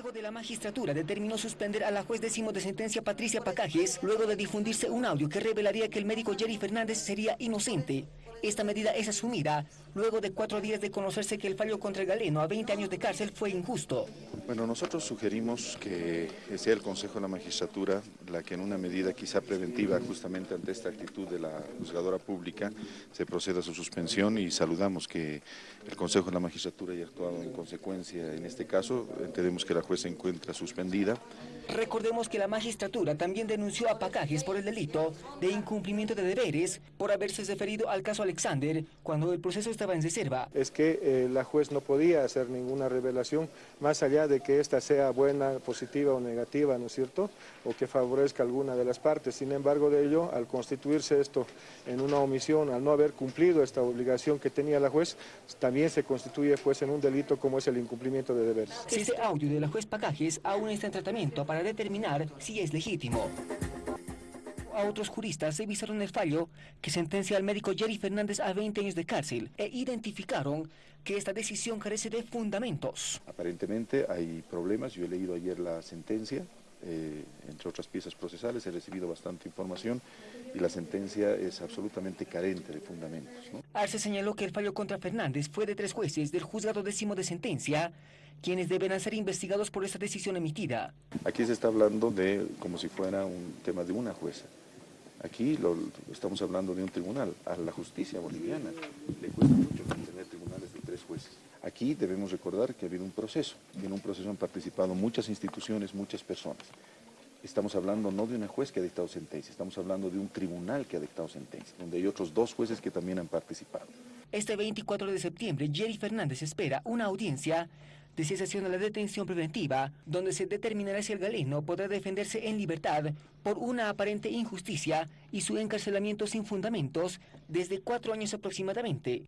Consejo de la Magistratura determinó suspender a la juez décimo de sentencia Patricia Pacajes luego de difundirse un audio que revelaría que el médico Jerry Fernández sería inocente. Esta medida es asumida luego de cuatro días de conocerse que el fallo contra el galeno a 20 años de cárcel fue injusto. Bueno, nosotros sugerimos que sea el Consejo de la Magistratura la que en una medida quizá preventiva justamente ante esta actitud de la juzgadora pública se proceda a su suspensión y saludamos que el Consejo de la Magistratura haya actuado en consecuencia en este caso. Entendemos que la se encuentra suspendida. Recordemos que la magistratura también denunció a Pacajes por el delito de incumplimiento de deberes por haberse referido al caso Alexander cuando el proceso estaba en reserva. Es que eh, la juez no podía hacer ninguna revelación más allá de que esta sea buena, positiva o negativa, ¿no es cierto? O que favorezca alguna de las partes. Sin embargo de ello, al constituirse esto en una omisión, al no haber cumplido esta obligación que tenía la juez, también se constituye pues en un delito como es el incumplimiento de deberes. Este audio de la juez Pacajes aún está en tratamiento para determinar si es legítimo. A otros juristas revisaron el fallo que sentencia al médico Jerry Fernández a 20 años de cárcel e identificaron que esta decisión carece de fundamentos. Aparentemente hay problemas, yo he leído ayer la sentencia, eh, entre otras piezas procesales, he recibido bastante información y la sentencia es absolutamente carente de fundamentos. Arce señaló que el fallo contra Fernández fue de tres jueces del juzgado décimo de sentencia, quienes deberán ser investigados por esta decisión emitida. Aquí se está hablando de como si fuera un tema de una jueza. Aquí estamos hablando de un tribunal. A la justicia boliviana le cuesta mucho tener tribunales de tres jueces. Aquí debemos recordar que ha habido un proceso. En un proceso han participado muchas instituciones, muchas personas. Estamos hablando no de una juez que ha dictado sentencia, estamos hablando de un tribunal que ha dictado sentencia, donde hay otros dos jueces que también han participado. Este 24 de septiembre, Jerry Fernández espera una audiencia de cesación de la detención preventiva, donde se determinará si el galeno podrá defenderse en libertad por una aparente injusticia y su encarcelamiento sin fundamentos desde cuatro años aproximadamente.